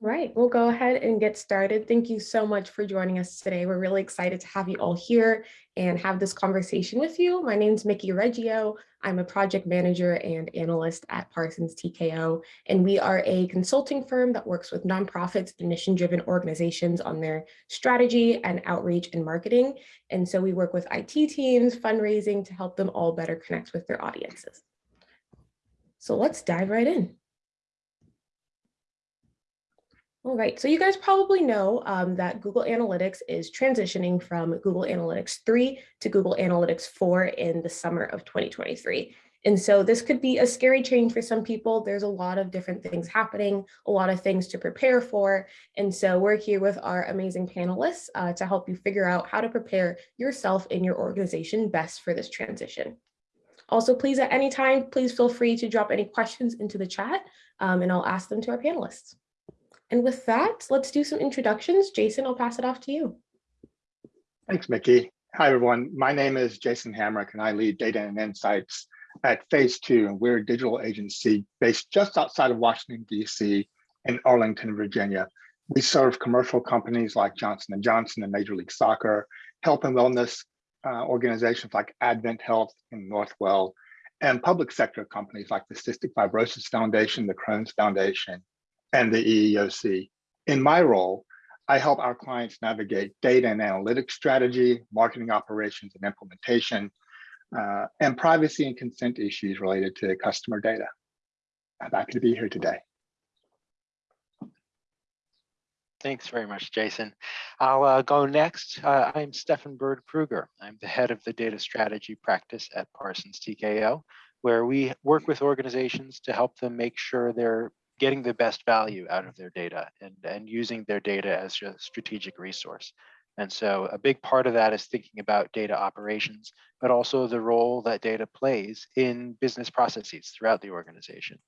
Right, we'll go ahead and get started. Thank you so much for joining us today. We're really excited to have you all here and have this conversation with you. My name is Mickey Reggio. I'm a project manager and analyst at Parsons TKO, and we are a consulting firm that works with nonprofits and mission-driven organizations on their strategy and outreach and marketing. And so we work with IT teams, fundraising to help them all better connect with their audiences. So let's dive right in. All right, so you guys probably know um, that Google Analytics is transitioning from Google Analytics 3 to Google Analytics 4 in the summer of 2023. And so this could be a scary change for some people. There's a lot of different things happening, a lot of things to prepare for. And so we're here with our amazing panelists uh, to help you figure out how to prepare yourself and your organization best for this transition. Also, please at any time, please feel free to drop any questions into the chat um, and I'll ask them to our panelists. And with that, let's do some introductions. Jason, I'll pass it off to you. Thanks, Mickey. Hi, everyone. My name is Jason Hamrick, and I lead data and insights at Phase Two, and we're a digital agency based just outside of Washington, D.C. in Arlington, Virginia. We serve commercial companies like Johnson & Johnson and Major League Soccer, health and wellness uh, organizations like Advent Health in Northwell, and public sector companies like the Cystic Fibrosis Foundation, the Crohn's Foundation, and the EEOC. In my role, I help our clients navigate data and analytics strategy, marketing operations and implementation, uh, and privacy and consent issues related to customer data. I'm happy to be here today. Thanks very much, Jason. I'll uh, go next. Uh, I'm Stefan Bird Pruger. I'm the head of the data strategy practice at Parsons TKO, where we work with organizations to help them make sure they're getting the best value out of their data and, and using their data as a strategic resource. And so a big part of that is thinking about data operations, but also the role that data plays in business processes throughout the organization.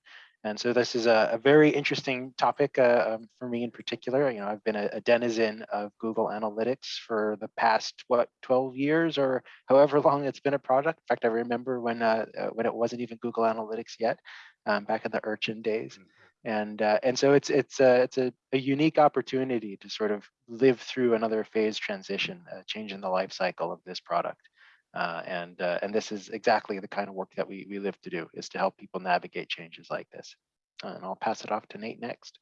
And so this is a, a very interesting topic uh, um, for me in particular. You know, I've been a, a, denizen of Google Analytics for the past what 12 years or however long it's been a product. In fact, I remember when uh, uh when it wasn't even Google Analytics yet, um, back in the Urchin days. And uh, and so it's it's a it's a, a, unique opportunity to sort of live through another phase transition, uh, change in the life cycle of this product, uh, and uh, and this is exactly the kind of work that we we live to do is to help people navigate changes like this. and I'll pass it off to Nate next.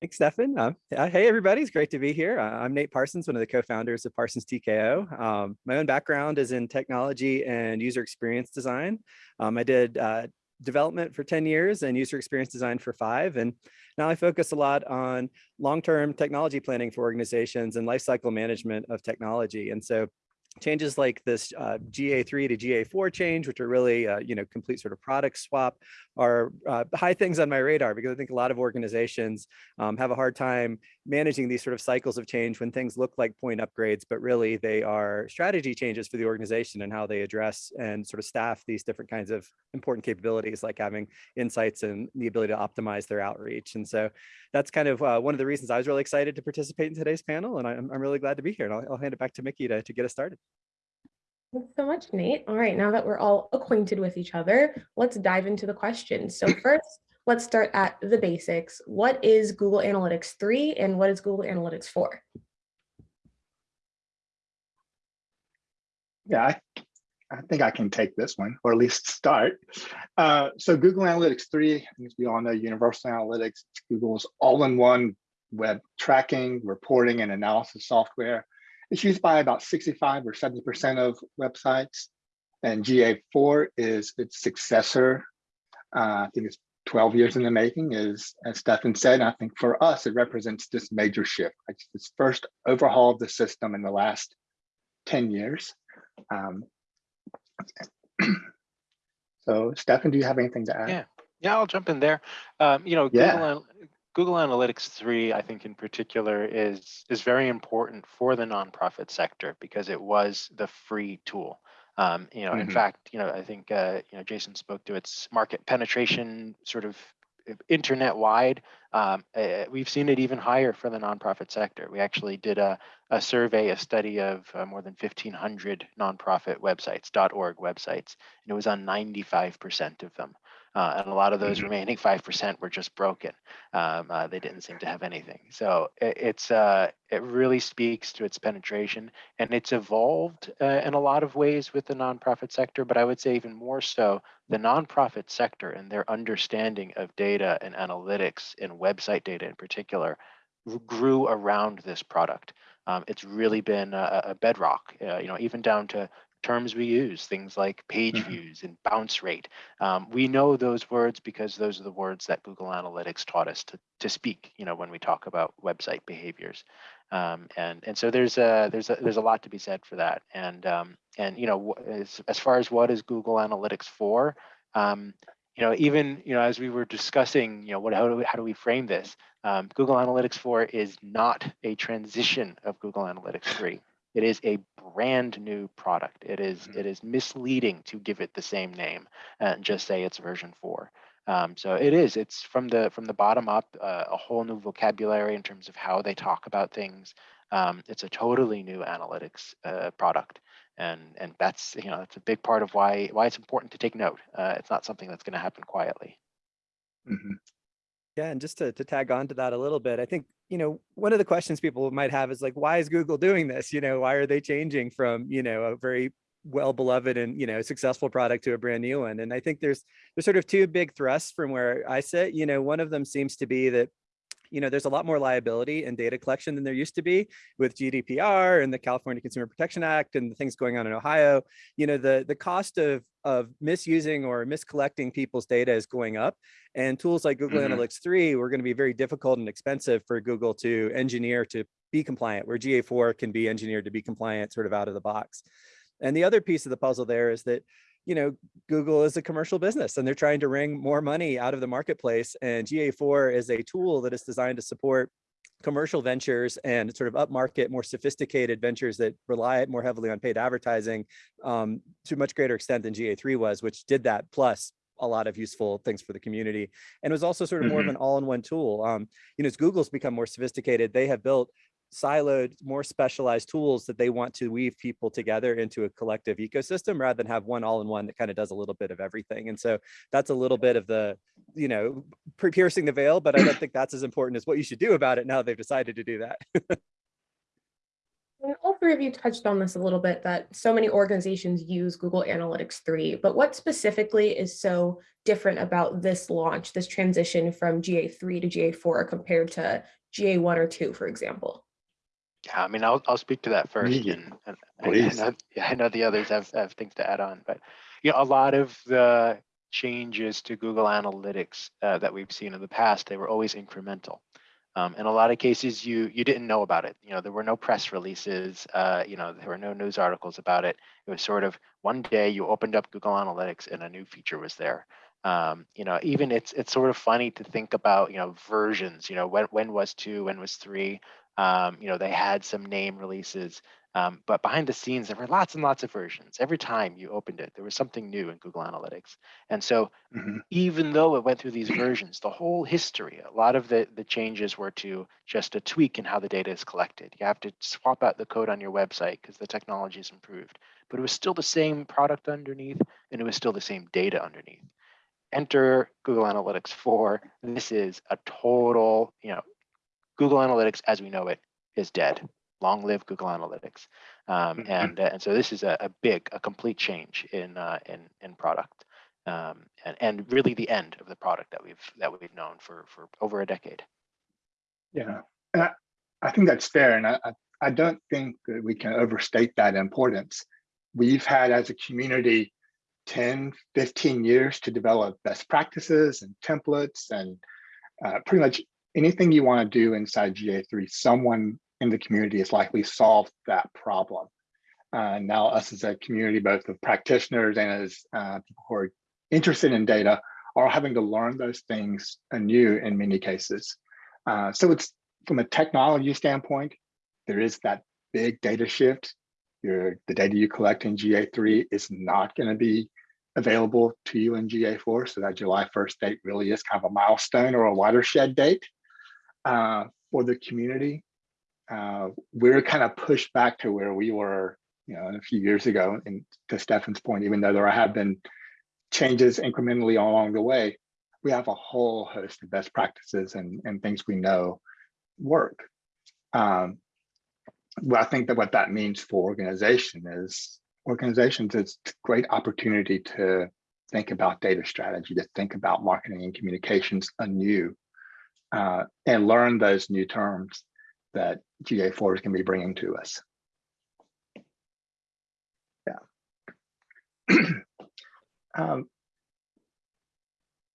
Thanks, Stefan. Uh, hey, everybody. It's great to be here. Uh, I'm Nate Parsons, one of the co-founders of Parsons TKO. Um, my own background is in technology and user experience design. Um, I did uh, development for 10 years and user experience design for five. And now I focus a lot on long-term technology planning for organizations and lifecycle management of technology. And so changes like this uh, GA3 to GA4 change, which are really, uh, you know, complete sort of product swap are uh, high things on my radar because I think a lot of organizations um, have a hard time managing these sort of cycles of change when things look like point upgrades, but really they are strategy changes for the organization and how they address and sort of staff these different kinds of important capabilities like having insights and the ability to optimize their outreach. And so that's kind of uh, one of the reasons I was really excited to participate in today's panel. And I'm, I'm really glad to be here. And I'll, I'll hand it back to Mickey to, to get us started. Thanks so much, Nate. All right, now that we're all acquainted with each other, let's dive into the questions. So first, let's start at the basics. What is Google Analytics 3 and what is Google Analytics 4? Yeah, I, I think I can take this one, or at least start. Uh, so Google Analytics 3, as we all know, Universal Analytics, Google's all-in-one web tracking, reporting, and analysis software it's used by about 65 or 70% of websites. And GA4 is its successor. Uh, I think it's 12 years in the making, is as Stefan said. I think for us, it represents this major shift. It's this first overhaul of the system in the last 10 years. Um, so Stefan, do you have anything to add? Yeah, yeah, I'll jump in there. Um, you know, yeah. Google, Google Analytics 3, I think in particular, is, is very important for the nonprofit sector because it was the free tool. Um, you know, mm -hmm. in mm-hmm. fact, you know, I think, uh, you know, Jason spoke to its market penetration sort of internet wide. Um, uh, we've seen it even higher for the nonprofit sector. We actually did a, a survey, a study of uh, more than 1,500 nonprofit websites, .org websites, and it was on 95% of them. Uh, and a lot of those Mhm. remaining 5% were just broken. Um, uh, they didn't seem to have anything. So it, it's uh, it really speaks to its penetration and it's evolved uh, in a lot of ways with the nonprofit sector, but I would say even more so the nonprofit sector and their understanding of data and analytics and website data in particular grew around this product. Um, it's really been a, a bedrock, uh, you know, even down to terms we use, things like page Mhm. views and bounce rate. Um, we know those words because those are the words that Google Analytics taught us to, to speak, you know, when we talk about website behaviors. Um, and and so there's a there's a there's a lot to be said for that. And um, and you know as as far as what is Google Analytics for, um, you know even you know as we were discussing, you know what how do we, how do we frame this? Um, Google Analytics 4 is not a transition of Google Analytics 3. It is a brand new product. It is Mhm. it is misleading to give it the same name and just say it's version 4. Um, so it is. It's from the from the bottom up, uh, a whole new vocabulary in terms of how they talk about things. Um, it's a totally new analytics uh, product, and and that's you know that's a big part of why why it's important to take note. Uh, it's not something that's going to happen quietly. Mhm. Yeah, and just to, to tag on to that a little bit, I think, you know, one of the questions people might have is like, why is Google doing this? You know, why are they changing from, you know, a very well beloved and, you know, successful product to a brand new one? And I think there's there's sort of two big thrusts from where I sit. You know, one of them seems to be that you know, there's a lot more liability and data collection than there used to be with GDPR and the California Consumer Protection Act and the things going on in Ohio. You know, the, the cost of, of misusing or miscollecting people's data is going up. And tools like Google Mhm. Analytics 3 were going to be very difficult and expensive for Google to engineer to be compliant, where GA4 can be engineered to be compliant sort of out of the box. And the other piece of the puzzle there is that you know, Google is a commercial business and they're trying to wring more money out of the marketplace. And GA4 is a tool that is designed to support commercial ventures and sort of upmarket, more sophisticated ventures that rely more heavily on paid advertising um, to a much greater extent than GA3 was, which did that plus a lot of useful things for the community. And it was also sort of more of Mhm. an all-in-one tool. Um, you know, as Google's become more sophisticated, they have built siloed, more specialized tools that they want to weave people together into a collective ecosystem rather than have one all-in-one that kind of does a little bit of everything. And so that's a little bit of the, you know, per- piercing the veil, but I don't think that's as important as what you should do about it now they've decided to do that. And all three of you touched on this a little bit, that so many organizations use Google Analytics 3, but what specifically is so different about this launch, this transition from GA3 to GA4 compared to GA1 or 2, for example? Yeah, I mean, I'll I'll speak to that first, and, and I- I know, I know the others have have things to add on, but you know, a lot of the changes to Google Analytics uh, that we've seen in the past, they were always incremental. Um, in a lot of cases, you you didn't know about it. You know, there were no press releases. Uh, you know, there were no news articles about it. It was sort of one day you opened up Google Analytics and a new feature was there. Um, you know, even it's it's sort of funny to think about. You know, versions. You know, when when was two? When was three? Um, you know, they had some name releases, um, but behind the scenes, there were lots and lots of versions. Every time you opened it, there was something new in Google Analytics. And so Mhm. even though it went through these versions, the whole history, a lot of the, the changes were to just a tweak in how the data is collected. You have to swap out the code on your website because the technology has improved. But it was still the same product underneath, and it was still the same data underneath. Enter Google Analytics 4. This is a total, you know, Google Analytics as we know it is dead. Long live Google Analytics. Um, Mhm. and uh, and so this is a, a big, a complete change in uh, in in product, um, and and really the end of the product that we've that we've known for for over a decade. Yeah, and I, I think that's fair. And I, I, I don't think that we can overstate that importance. We've had as a community 10, 15 years to develop best practices and templates and uh, pretty much anything you want to do inside GA3, someone in the community has likely solved that problem. Uh, now us as a community, both of practitioners and as uh, people who are interested in data are having to learn those things anew in many cases. Uh, so it's from a technology standpoint, there is that big data shift. Your the data you collect in GA3 is not going to be available to you in GA4. So that July 1st date really is kind of a milestone or a watershed date uh, for the community. Uh, we're kind of pushed back to where we were, you know, a few years ago. And to Stefan's point, even though there have been changes incrementally along the way, we have a whole host of best practices and, and things we know work. Um, well, I think that what that means for organization is organizations, it's a great opportunity to think about data strategy, to think about marketing and communications anew, uh, and learn those new terms that GA4 is going to be bringing to us. Yeah. um,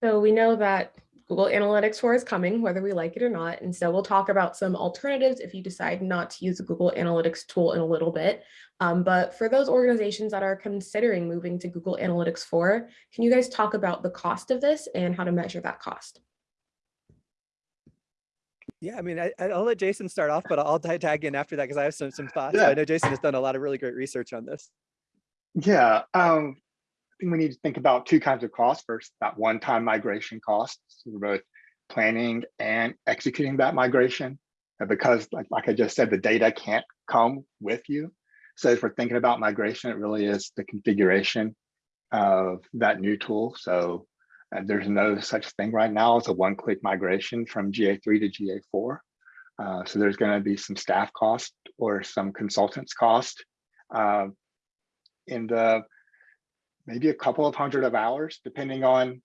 So we know that Google Analytics 4 is coming, whether we like it or not. And so we'll talk about some alternatives if you decide not to use the Google Analytics tool in a little bit. Um, but for those organizations that are considering moving to Google Analytics 4, can you guys talk about the cost of this and how to measure that cost? Yeah, I mean, I, I'll let Jason start off, but I'll tag in after that because I have some some thoughts. Yeah. I know Jason has done a lot of really great research on this. Yeah, um, I think we need to think about two kinds of costs. First, that one-time migration costs for both planning and executing that migration. And because like, like I just said, the data can't come with you. So if we're thinking about migration, it really is the configuration of that new tool. So uh, there's no such thing right now as a one-click migration from GA3 to GA4. Uh, so there's going to be some staff cost or some consultants cost. Uh, in the maybe a couple of hundred of hours, depending on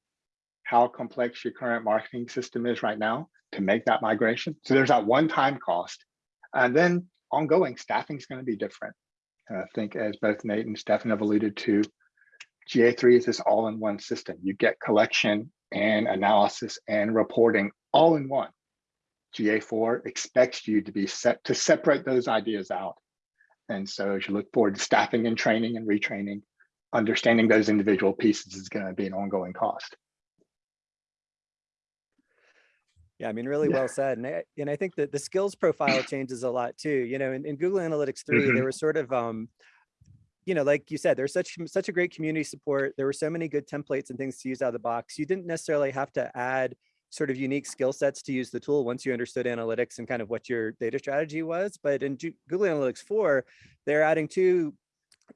how complex your current marketing system is right now to make that migration. So there's that one-time cost. And then ongoing staffing is going to be different. And I think as both Nate and Stefan have alluded to, GA3 is this all-in-one system. You get collection and analysis and reporting all in one. GA4 expects you to be set to separate those ideas out. And so as you look forward to staffing and training and retraining, understanding those individual pieces is going to be an ongoing cost. Yeah, I mean, really Yeah. well said. And I, and I think that the skills profile changes a lot too. You know, in, in Google Analytics 3, Mhm. there was sort of, um, you know, like you said, there's such such a great community support. There were so many good templates and things to use out of the box. You didn't necessarily have to add sort of unique skill sets to use the tool once you understood analytics and kind of what your data strategy was. But in Google Analytics 4, they're adding two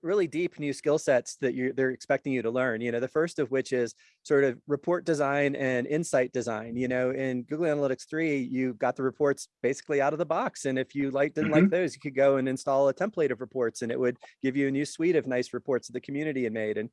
really deep new skill sets that you they're expecting you to learn you know the first of which is sort of report design and insight design you know in google analytics 3 you got the reports basically out of the box and if you like didn't like mm-hmm. those you could go and install a template of reports and it would give you a new suite of nice reports that the community had made and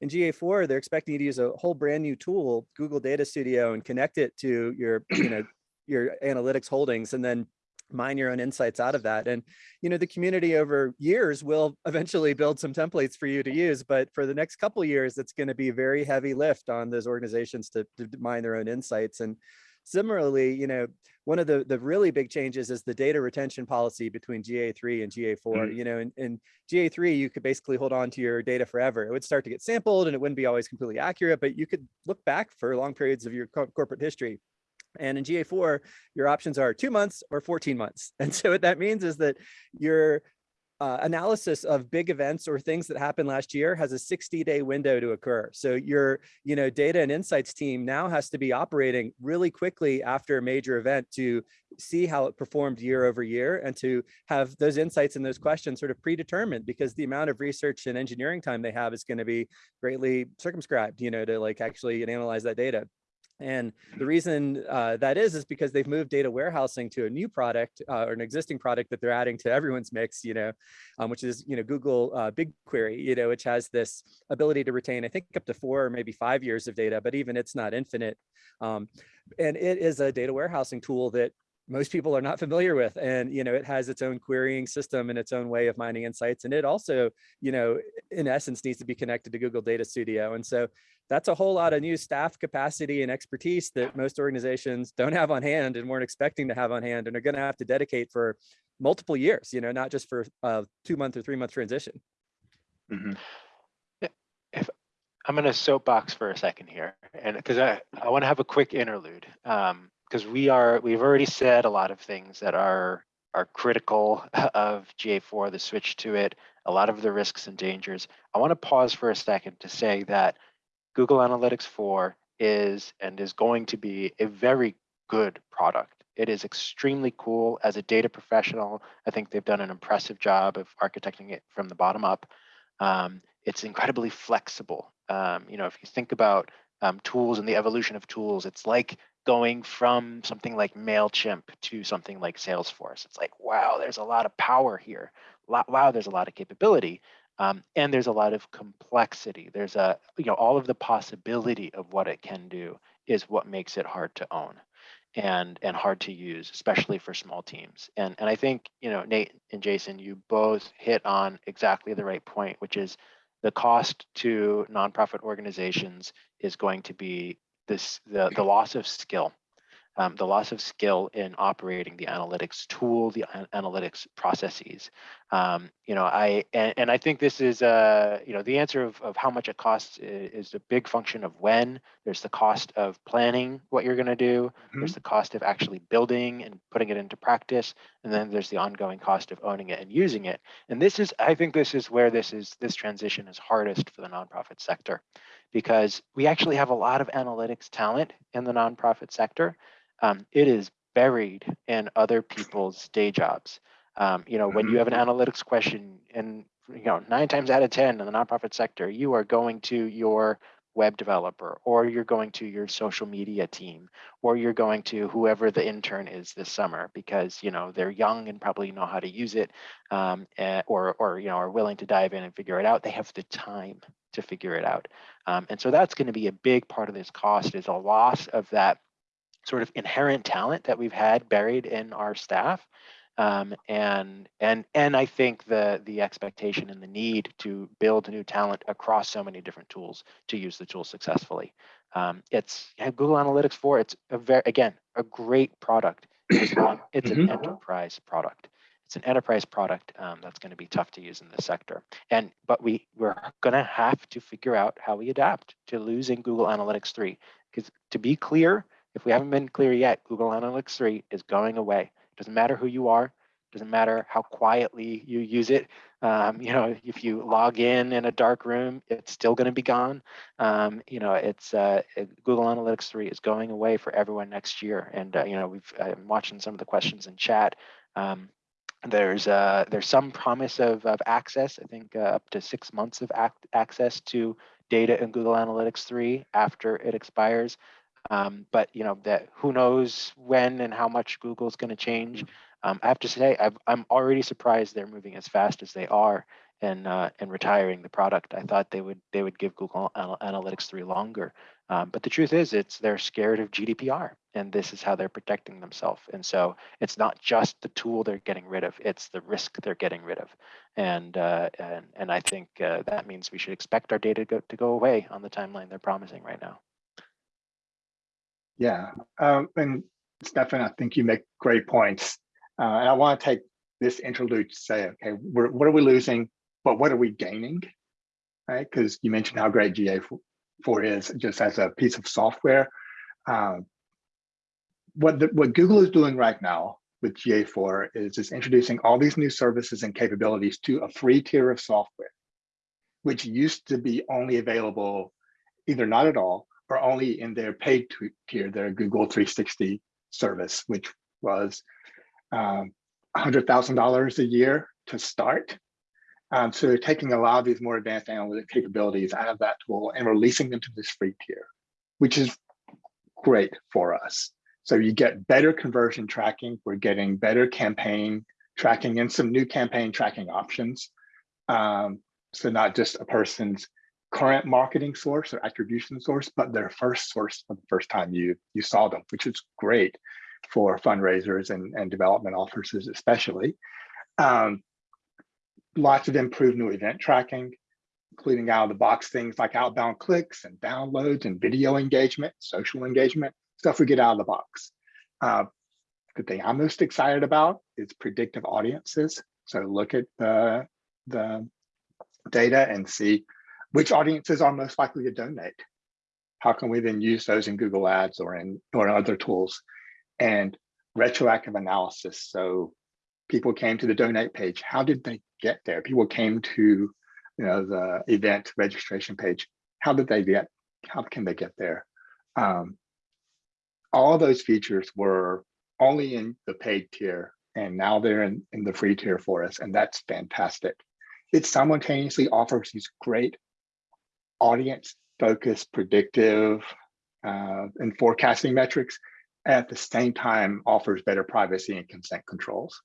in GA4, they're expecting you to use a whole brand new tool, Google Data Studio, and connect it to your, you know, your analytics holdings, and then mine your own insights out of that. And, you know, the community over years will eventually build some templates for you to use, but for the next couple of years, it's going to be a very heavy lift on those organizations to, to mine their own insights. And similarly, you know, one of the, the really big changes is the data retention policy between GA3 and GA4. Mhm. You know, in, in GA3, you could basically hold on to your data forever. It would start to get sampled and it wouldn't be always completely accurate, but you could look back for long periods of your co- corporate history. And in GA4, your options are two months or 14 months. And so what that means is that your uh, analysis of big events or things that happened last year has a 60 day window to occur. So your, you know, data and insights team now has to be operating really quickly after a major event to see how it performed year over year and to have those insights and those questions sort of predetermined because the amount of research and engineering time they have is going to be greatly circumscribed, you know, to like actually analyze that data. And the reason uh, that is, is because they've moved data warehousing to a new product uh, or an existing product that they're adding to everyone's mix, you know, um, which is, you know, Google uh, BigQuery, you know, which has this ability to retain, I think up to four or maybe five years of data, but even it's not infinite. Um, and it is a data warehousing tool that most people are not familiar with and you know it has its own querying system and its own way of mining insights and it also you know in essence needs to be connected to google data studio and so that's a whole lot of new staff capacity and expertise that most organizations don't have on hand and weren't expecting to have on hand and are going to have to dedicate for multiple years you know not just for a two month or three month transition Mhm. I'm gonna soapbox for a second here, and because I, I want to have a quick interlude, um, because we are, we've already said a lot of things that are are critical of GA4, the switch to it, a lot of the risks and dangers. I want to pause for a second to say that Google Analytics 4 is and is going to be a very good product. It is extremely cool as a data professional. I think they've done an impressive job of architecting it from the bottom up. Um, it's incredibly flexible. Um, you know, if you think about um, tools and the evolution of tools, it's like going from something like MailChimp to something like Salesforce. It's like, wow, there's a lot of power here. Wow, there's a lot of capability. Um, and there's a lot of complexity. There's a, you know, all of the possibility of what it can do is what makes it hard to own and and hard to use, especially for small teams. And and I think, you know, Nate and Jason, you both hit on exactly the right point, which is the cost to nonprofit organizations is going to be this the, the loss of skill um, the loss of skill in operating the analytics tool, the an- analytics processes. Um, you know, I and, and I think this is uh, you know the answer of, of how much it costs is, is a big function of when. There's the cost of planning what you're going to do. There's the cost of actually building and putting it into practice, and then there's the ongoing cost of owning it and using it. And this is, I think, this is where this is this transition is hardest for the nonprofit sector, because we actually have a lot of analytics talent in the nonprofit sector um, it is buried in other people's day jobs. Um, you know, when you have an analytics question, and you know, nine times out of ten in the nonprofit sector, you are going to your web developer, or you're going to your social media team, or you're going to whoever the intern is this summer because you know they're young and probably know how to use it, um, eh, or or you know are willing to dive in and figure it out. They have the time to figure it out, um, and so that's going to be a big part of this cost is a loss of that sort of inherent talent that we've had buried in our staff. Um, and and and I think the the expectation and the need to build new talent across so many different tools to use the tool successfully. Um, it's Google Analytics 4. It's a very again a great product. It's, not, it's an enterprise product. It's an enterprise product um, that's going to be tough to use in this sector. And but we we're going to have to figure out how we adapt to losing Google Analytics 3. Because to be clear, if we haven't been clear yet, Google Analytics 3 is going away. It doesn't matter who you are, doesn't matter how quietly you use it. Um, you know, if you log in in a dark room, it's still going to be gone. Um, you know, it's uh, Google Analytics 3 is going away for everyone next year. And uh, you know, we've I'm watching some of the questions in chat. Um, there's uh, there's some promise of, of access. I think uh, up to six months of ac access to data in Google Analytics 3 after it expires. Um, but you know that who knows when and how much Google's going to change. Um, I have to say i am already surprised they're moving as fast as they are and uh, and retiring the product. I thought they would they would give Google Analytics 3 longer. Um, but the truth is, it's they're scared of GDPR, and this is how they're protecting themselves. And so it's not just the tool they're getting rid of; it's the risk they're getting rid of. And uh, and and I think uh, that means we should expect our data to go, to go away on the timeline they're promising right now. Yeah, um, and Stefan, I think you make great points. Uh, and I want to take this interlude to say, okay, what are we losing, but what are we gaining? Right, because you mentioned how great GA4 is just as a piece of software. Um, what, the, what Google is doing right now with GA4 is just introducing all these new services and capabilities to a free tier of software, which used to be only available either not at all or only in their paid tier, their Google 360 service, which was um, $100,000 a year to start. Um, so they're taking a lot of these more advanced analytic capabilities out of that tool and releasing them to this free tier, which is great for us. So you get better conversion tracking. We're getting better campaign tracking and some new campaign tracking options. Um, so not just a person's current marketing source or attribution source, but their first source for the first time you you saw them, which is great for fundraisers and, and development officers especially. Um, lots of improved new event tracking, including out of the box things like outbound clicks and downloads and video engagement, social engagement, stuff we get out of the box. Uh, the thing I'm most excited about is predictive audiences. So look at the, the data and see which audiences are most likely to donate. How can we then use those in Google Ads or in or in other tools? And retroactive analysis. So people came to the donate page. How did they get there? People came to you know the event registration page. How did they get? How can they get there? Um, all those features were only in the paid tier, and now they're in, in the free tier for us, and that's fantastic. It simultaneously offers these great audience focused predictive uh, and forecasting metrics at the same time offers better privacy and consent controls.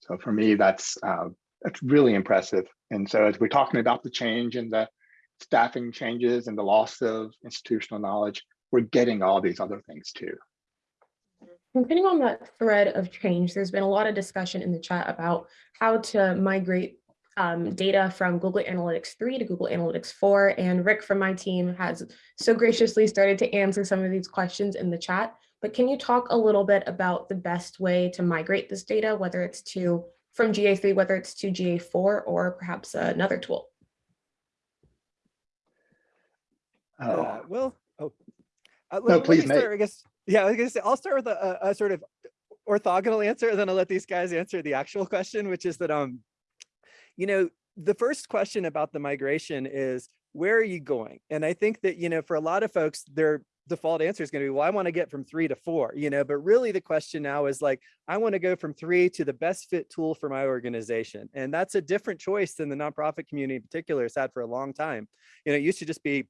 So for me, that's uh, that's really impressive. And so as we're talking about the change and the staffing changes and the loss of institutional knowledge, we're getting all these other things too. Continuing on that thread of change, there's been a lot of discussion in the chat about how to migrate um, data from Google Analytics 3 to Google Analytics 4. And Rick from my team has so graciously started to answer some of these questions in the chat. But can you talk a little bit about the best way to migrate this data, whether it's to from GA3, whether it's to GA4 or perhaps another tool? Oh, Uh, well, oh, uh, let, No, let please, me start, I guess. Yeah, I was gonna say I'll start with a, a, a sort of orthogonal answer, and then I'll let these guys answer the actual question, which is that um, you know, the first question about the migration is where are you going? And I think that you know, for a lot of folks, their default answer is going to be, well, I want to get from three to four, you know, but really the question now is like, I want to go from three to the best fit tool for my organization. And that's a different choice than the nonprofit community in particular has had for a long time. You know, it used to just be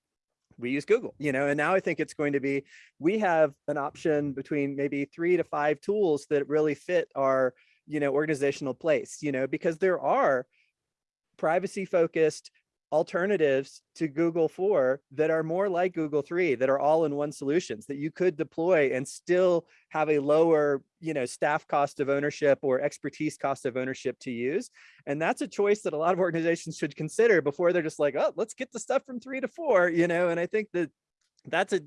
we use Google, you know, and now I think it's going to be, we have an option between maybe three to five tools that really fit our, you know, organizational place, you know, because there are privacy focused alternatives to Google 4 that are more like Google 3 that are all in one solutions that you could deploy and still have a lower, you know, staff cost of ownership or expertise cost of ownership to use. And that's a choice that a lot of organizations should consider before they're just like, oh, let's get the stuff from three to four, you know, and I think that that's a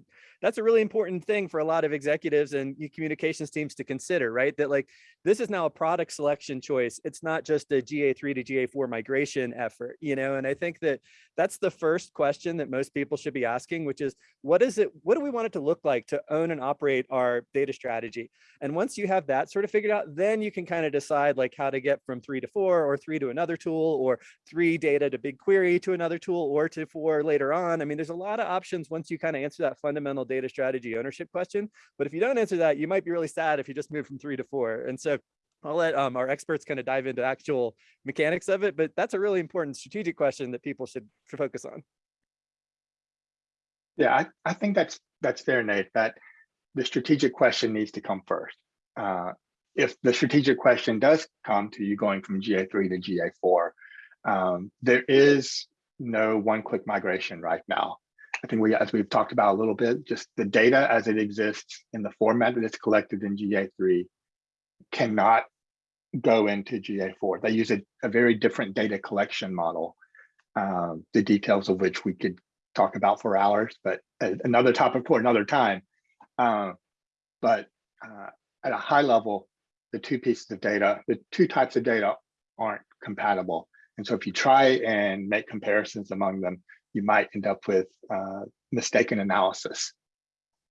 that's a really important thing for a lot of executives and communications teams to consider, right? That like this is now a product selection choice. It's not just a GA3 to GA4 migration effort, you know, and I think that that's the first question that most people should be asking, which is what is it, what do we want it to look like to own and operate our data strategy? And once you have that sort of figured out, then you can kind of decide like how to get from three to four or three to another tool or three data to BigQuery to another tool or to four later on. I mean, there's a lot of options once you kind of answer that fundamental data strategy ownership question. But if you don't answer that, you might be really sad if you just move from three to four. And so I'll let um, our experts kind of dive into actual mechanics of it, but that's a really important strategic question that people should, focus on. Yeah, I, I think that's that's fair, Nate, that the strategic question needs to come first. Uh, if the strategic question does come to you going from GA3 to GA4, um, there is no one-click migration right now. I think we, as we've talked about a little bit, just the data as it exists in the format that it's collected in GA3 cannot go into GA4. They use a, a very different data collection model, um, the details of which we could talk about for hours, but another topic for another time. Uh, but uh, at a high level, the two pieces of data, the two types of data aren't compatible. And so if you try and make comparisons among them, you might end up with uh, mistaken analysis.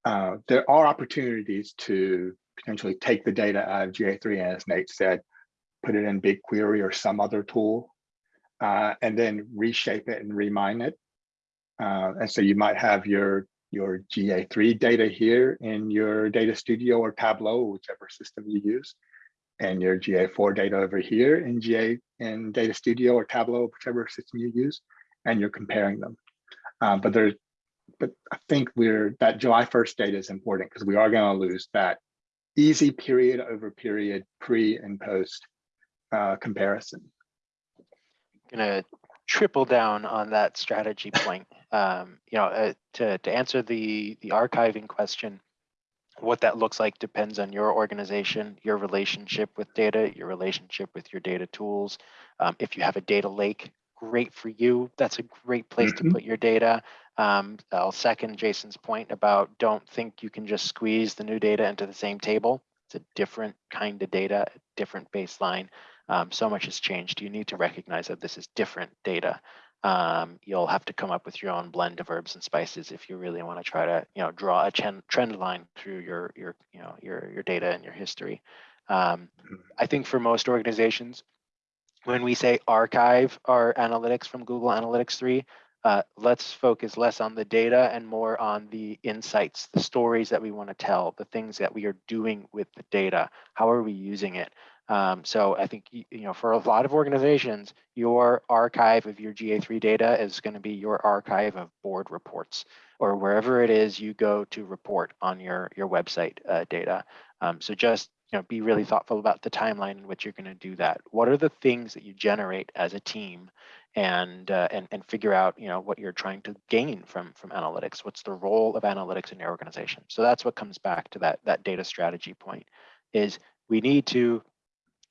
Uh, there are opportunities to potentially take the data out of GA3, and as Nate said, put it in BigQuery or some other tool, uh, and then reshape it and remine it. Uh, and so you might have your your GA3 data here in your data studio or Tableau, whichever system you use, and your GA4 data over here in GA in data studio or Tableau, whichever system you use, and you're comparing them. Uh, but there's, but I think we're that July 1st data is important because we are going to lose that easy period over period pre and post uh, comparison. gonna triple down on that strategy point. Um, you know, uh, to to answer the the archiving question, what that looks like depends on your organization, your relationship with data, your relationship with your data tools. Um, if you have a data lake, great for you. That's a great place to Mhm. put your data. Um, I'll second Jason's point about don't think you can just squeeze the new data into the same table. It's a different kind of data, a different baseline. Um, so much has changed. You need to recognize that this is different data. Um, you'll have to come up with your own blend of herbs and spices if you really want to try to, you know, draw a trend trend line through your your you know your your data and your history. Um, I think for most organizations, when we say archive our analytics from Google Analytics 3, uh, let's focus less on the data and more on the insights, the stories that we want to tell, the things that we are doing with the data. How are we using it? Um, so I think, you know, for a lot of organizations, your archive of your GA3 data is going to be your archive of board reports or wherever it is you go to report on your, your website uh, data. Um, so just, you know, be really thoughtful about the timeline in which you're going to do that. What are the things that you generate as a team and, uh, and, and figure out, you know, what you're trying to gain from, from analytics? What's the role of analytics in your organization? So that's what comes back to that, that data strategy point is we need to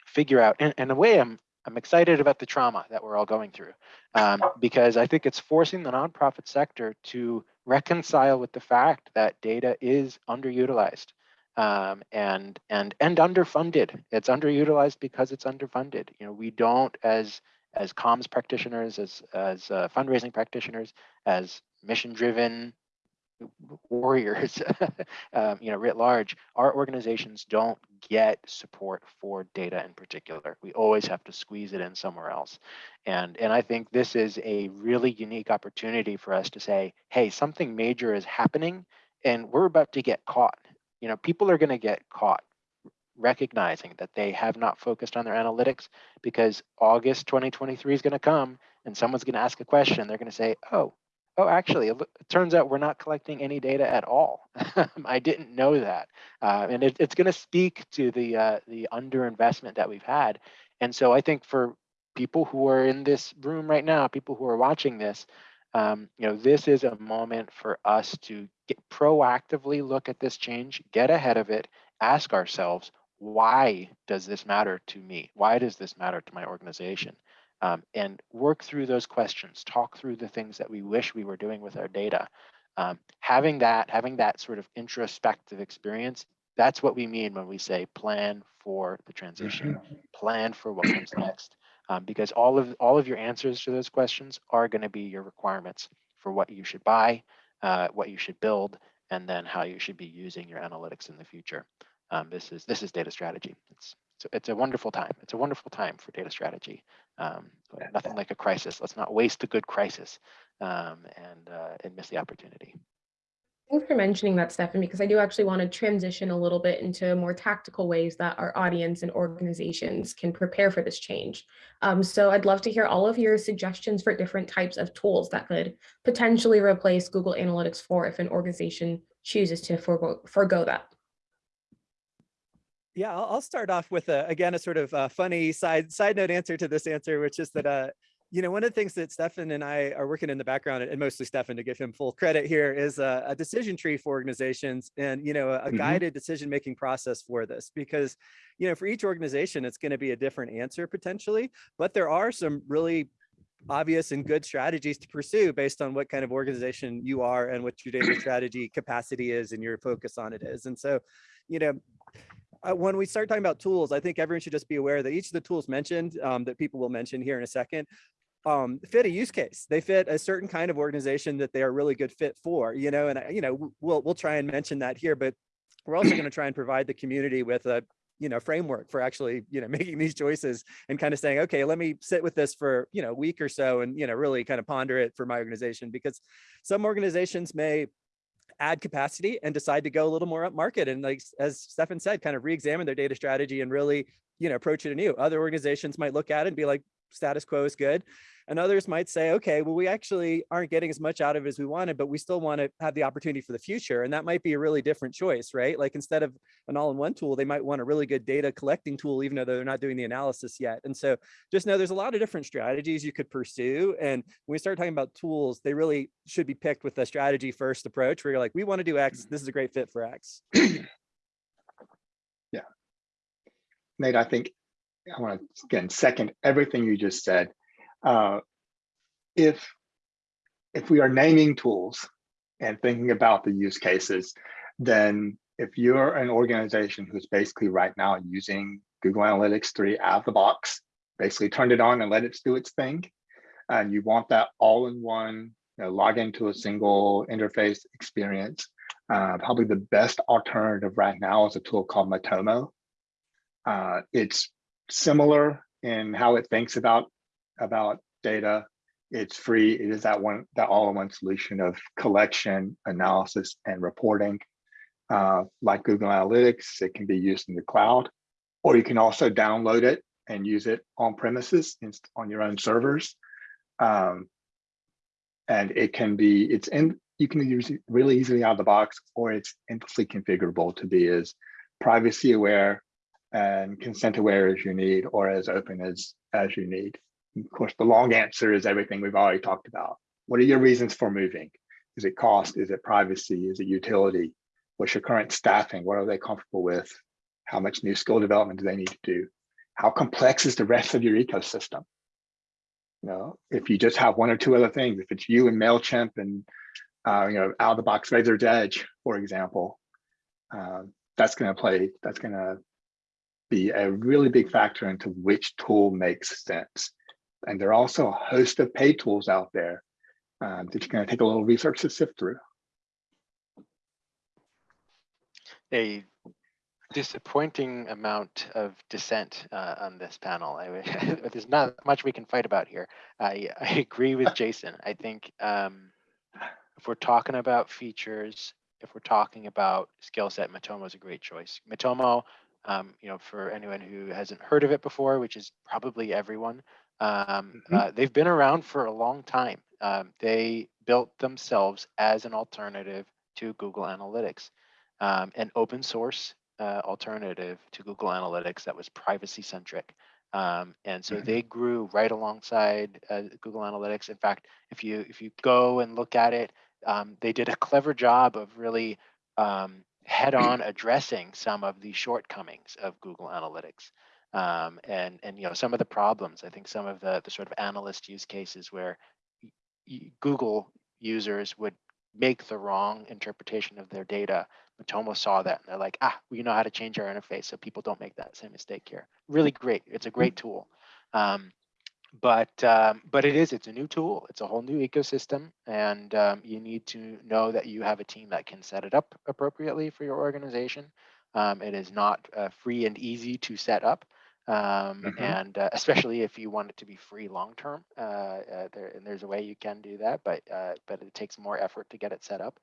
figure out, and in a way, I'm I'm excited about the trauma that we're all going through um, because I think it's forcing the nonprofit sector to reconcile with the fact that data is underutilized um, and and and underfunded. It's underutilized because it's underfunded. You know, we don't as as comms practitioners, as as uh, fundraising practitioners, as mission driven warriors, um, you know, writ large, our organizations don't get support for data in particular. We always have to squeeze it in somewhere else. And, and I think this is a really unique opportunity for us to say, hey, something major is happening and we're about to get caught. You know, people are going to get caught recognizing that they have not focused on their analytics because August 2023 is going to come and someone's going to ask a question. They're going to say, oh, Oh, actually, it, turns out we're not collecting any data at all. I didn't know that, uh, and it, it's going to speak to the uh, the underinvestment that we've had. And so I think for people who are in this room right now, people who are watching this, um, you know, this is a moment for us to get proactively look at this change, get ahead of it, ask ourselves, why does this matter to me? Why does this matter to my organization? um, and work through those questions, talk through the things that we wish we were doing with our data. Um, having that, having that sort of introspective experience, that's what we mean when we say plan for the transition, plan for what comes next. Um, because all of all of your answers to those questions are going to be your requirements for what you should buy, uh, what you should build, and then how you should be using your analytics in the future. Um, this is this is data strategy. It's it's a, it's a wonderful time. It's a wonderful time for data strategy. Um, nothing like a crisis. Let's not waste a good crisis um, and uh, and miss the opportunity. Thanks for mentioning that, Stefan, because I do actually want to transition a little bit into more tactical ways that our audience and organizations can prepare for this change. Um, so I'd love to hear all of your suggestions for different types of tools that could potentially replace Google Analytics 4 if an organization chooses to forego, forego that. Yeah, I'll, I'll start off with a, again, a sort of uh funny side side note answer to this answer, which is that, uh, you know, one of the things that Stefan and I are working in the background, and mostly Stefan to give him full credit here, is a, a decision tree for organizations and, you know, a, a Mhm. guided decision-making process for this. Because, you know, for each organization, it's going to be a different answer potentially, but there are some really obvious and good strategies to pursue based on what kind of organization you are and what your data strategy capacity is and your focus on it is. And so, you know, uh, when we start talking about tools, I think everyone should just be aware that each of the tools mentioned um, that people will mention here in a second um, fit a use case. They fit a certain kind of organization that they are really good fit for, you know, and, you know, we'll, we'll try and mention that here, but we're also going to try and provide the community with a, you know, framework for actually, you know, making these choices and kind of saying, okay, let me sit with this for, you know, a week or so and, you know, really kind of ponder it for my organization because some organizations may add capacity and decide to go a little more up market and like as Stefan said, kind of re-examine their data strategy and really, you know, approach it anew. Other organizations might look at it and be like, status quo is good. And others might say, okay, well, we actually aren't getting as much out of it as we wanted, but we still want to have the opportunity for the future. And that might be a really different choice, right? Like instead of an all-in-one tool, they might want a really good data collecting tool, even though they're not doing the analysis yet. And so just know there's a lot of different strategies you could pursue. And when we start talking about tools, they really should be picked with a strategy first approach where you're like, we want to do X, mm-hmm. this is a great fit for X. Yeah. Nate, I think I want to again second everything you just said. Uh, if if we are naming tools and thinking about the use cases, then if you're an organization who's basically right now using Google Analytics 3 out of the box, basically turned it on and let it do its thing, and you want that all-in-one, you know, log into a single interface experience, uh, probably the best alternative right now is a tool called Matomo. Uh, it's similar in how it thinks about about data. It's free. It is that one that all-in-one solution of collection, analysis, and reporting. Uh, like Google Analytics, it can be used in the cloud. or you can also download it and use it on premises on your own servers. Um, and it can be, it's in, you can use it really easily out of the box, or it's endlessly configurable to be as privacy aware and consent aware as you need, or as open as, as you need. Of course, the long answer is everything we've already talked about. What are your reasons for moving? Is it cost? Is it privacy? Is it utility? What's your current staffing? What are they comfortable with? How much new skill development do they need to do? How complex is the rest of your ecosystem? You know, if you just have one or two other things, if it's you and MailChimp and uh, you know, out of the box Raiser's Edge, for example, um, that's going to play, that's going to be a really big factor into which tool makes sense. And there are also a host of paid tools out there um, that you're going to take a little research to sift through. a disappointing amount of dissent uh, on this panel. I, there's not much we can fight about here. I, I agree with Jason. I think um, if we're talking about features, if we're talking about skill set, Matomo is a great choice. Matomo, um, you know, for anyone who hasn't heard of it before, which is probably everyone, um, Mhm. uh, they've been around for a long time. Um, they built themselves as an alternative to Google Analytics um, an open source uh, alternative to Google Analytics that was privacy centric. Um, and so Mhm. they grew right alongside uh, Google Analytics. In fact, if you if you go and look at it, um, they did a clever job of really um, head-on addressing some of the shortcomings of Google Analytics. Um, and and you know some of the problems. I think some of the the sort of analyst use cases where Google users would make the wrong interpretation of their data. Matomo saw that and they're like, ah, we know how to change our interface so people don't make that same mistake here. Really great. It's a great tool. Um, but um, but it is it's a new tool it's a whole new ecosystem and um, you need to know that you have a team that can set it up appropriately for your organization um, it is not uh, free and easy to set up um, Mhm. and uh, especially if you want it to be free long term uh, uh, there, and there's a way you can do that but uh, but it takes more effort to get it set up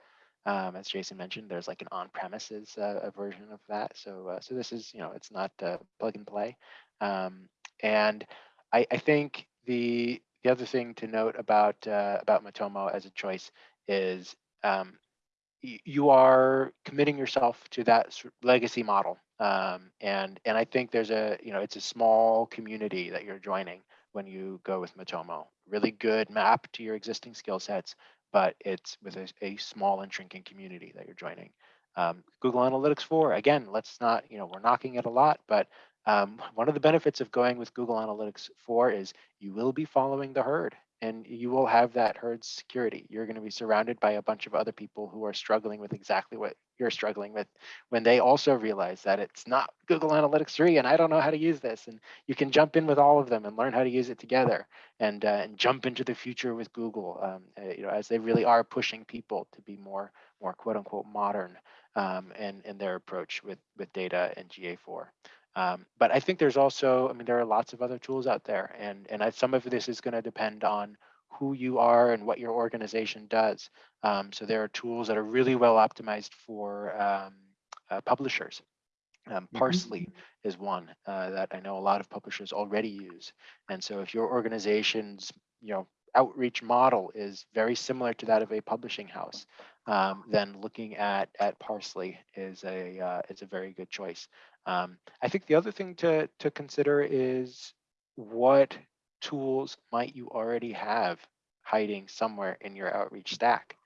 um, as Jason mentioned, there's like an on-premises uh, a version of that. So, uh, so this is, you know, it's not uh, plug and play. Um, and I, I think the the other thing to note about uh, about Matomo as a choice is um, you are committing yourself to that legacy model, um, and and I think there's a you know it's a small community that you're joining when you go with Matomo. Really good map to your existing skill sets, but it's with a, a small and shrinking community that you're joining. Um, Google Analytics 4, again, let's not, you know, we're knocking it a lot, but um, one of the benefits of going with Google Analytics 4 is you will be following the herd and you will have that herd security. You're going to be surrounded by a bunch of other people who are struggling with exactly what you're struggling with when they also realize that it's not Google Analytics 3 and I don't know how to use this. And you can jump in with all of them and learn how to use it together and, uh, and jump into the future with Google, um, uh, you know, as they really are pushing people to be more, more quote unquote modern um, in, in their approach with, with data and GA4. Um, but I think there's also, I mean, there are lots of other tools out there, and and I, some of this is going to depend on who you are and what your organization does. Um, so there are tools that are really well optimized for um, uh, publishers. Um, Mhm. Parse.ly is one uh, that I know a lot of publishers already use, and so if your organization's you know outreach model is very similar to that of a publishing house, um, then looking at at Parse.ly is a uh, is a very good choice. Um, I think the other thing to to consider is what tools might you already have hiding somewhere in your outreach stack.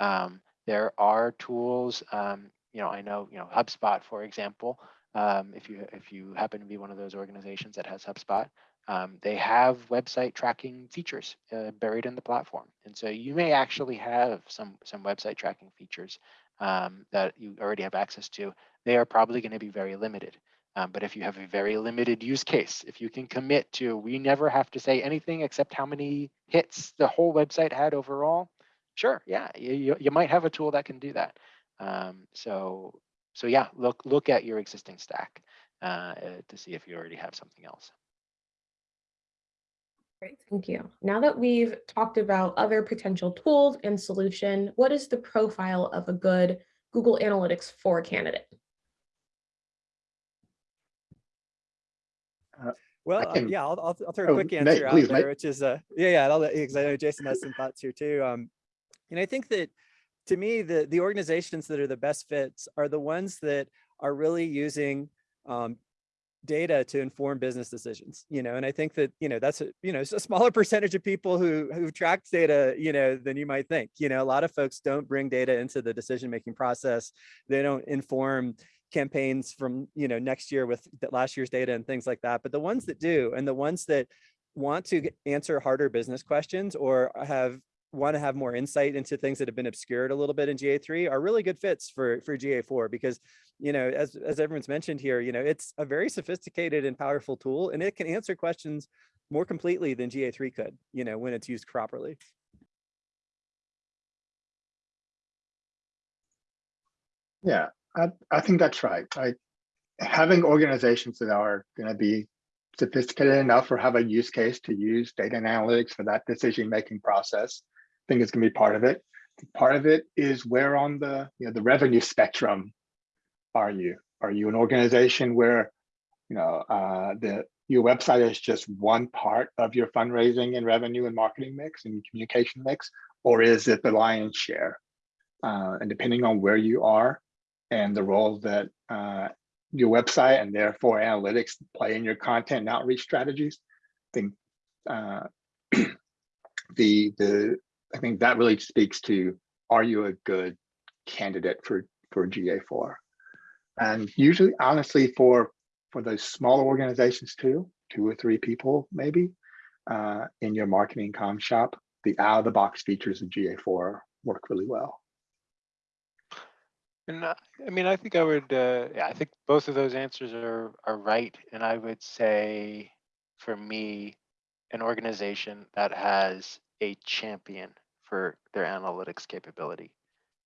Um, there are tools, um, you know, I know, you know, HubSpot, for example, um, if you if you happen to be one of those organizations that has HubSpot, um, they have website tracking features uh, buried in the platform, and so you may actually have some some website tracking features um, that you already have access to. They are probably going to be very limited. Um, but if you have a very limited use case, if you can commit to, we never have to say anything except how many hits the whole website had overall. Sure, yeah, you, you, might have a tool that can do that. Um, so, so yeah, look look at your existing stack uh, uh, to see if you already have something else. Great, thank you. Now that we've talked about other potential tools and solution, what is the profile of a good Google Analytics 4 candidate? Well, uh, yeah, I'll, I'll, I'll throw a Oh, quick Nate, answer out please, there, Nate. which is, uh, yeah, yeah, I'll, because I know Jason has some thoughts here too. Um, and I think that to me, the, the organizations that are the best fits are the ones that are really using, um, data to inform business decisions, you know, and I think that, you know, that's, a you know, it's a smaller percentage of people who, who track data, you know, than you might think, you know, a lot of folks don't bring data into the decision-making process. They don't inform campaigns from, you know, next year with last year's data and things like that. But the ones that do, and the ones that want to answer harder business questions or have want to have more insight into things that have been obscured a little bit in GA3 are really good fits for for GA4 because you know as as everyone's mentioned here you know it's a very sophisticated and powerful tool and it can answer questions more completely than GA3 could you know when it's used properly. Yeah, I, I think that's right. I, having organizations that are going to be sophisticated enough or have a use case to use data analytics for that decision-making process, I think is going to be part of it. Part of it is where on the you know the revenue spectrum are you? Are you an organization where you know uh, the your website is just one part of your fundraising and revenue and marketing mix and communication mix, or is it the lion's share? Uh, and depending on where you are and the role that uh, your website and therefore analytics play in your content and outreach strategies, I think uh, the the I think that really speaks to are you a good candidate for for GA4? And usually, honestly, for for those smaller organizations too, two or three people maybe uh, in your marketing com shop, the out of the box features of GA4 work really well. And uh, I mean, I think I would, uh, yeah, I think both of those answers are, are right. And I would say for me, an organization that has a champion for their analytics capability.